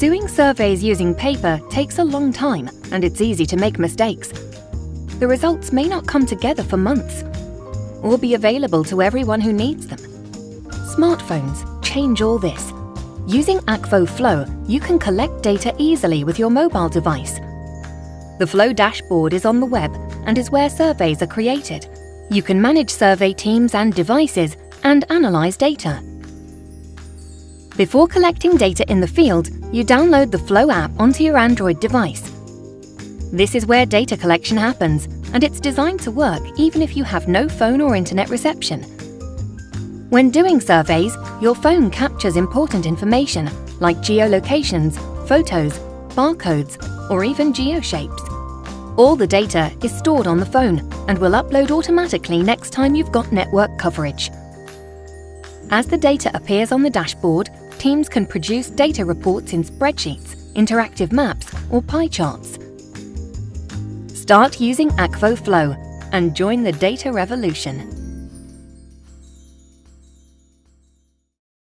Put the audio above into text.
Doing surveys using paper takes a long time and it's easy to make mistakes. The results may not come together for months or be available to everyone who needs them. Smartphones change all this. Using Akvo Flow, you can collect data easily with your mobile device. The Flow dashboard is on the web and is where surveys are created. You can manage survey teams and devices and analyze data. Before collecting data in the field, you download the Flow app onto your Android device. This is where data collection happens, and it's designed to work even if you have no phone or internet reception. When doing surveys, your phone captures important information like geolocations, photos, barcodes, or even geoshapes. All the data is stored on the phone and will upload automatically next time you've got network coverage. As the data appears on the dashboard, teams can produce data reports in spreadsheets, interactive maps, or pie charts. Start using Akvo Flow and join the data revolution.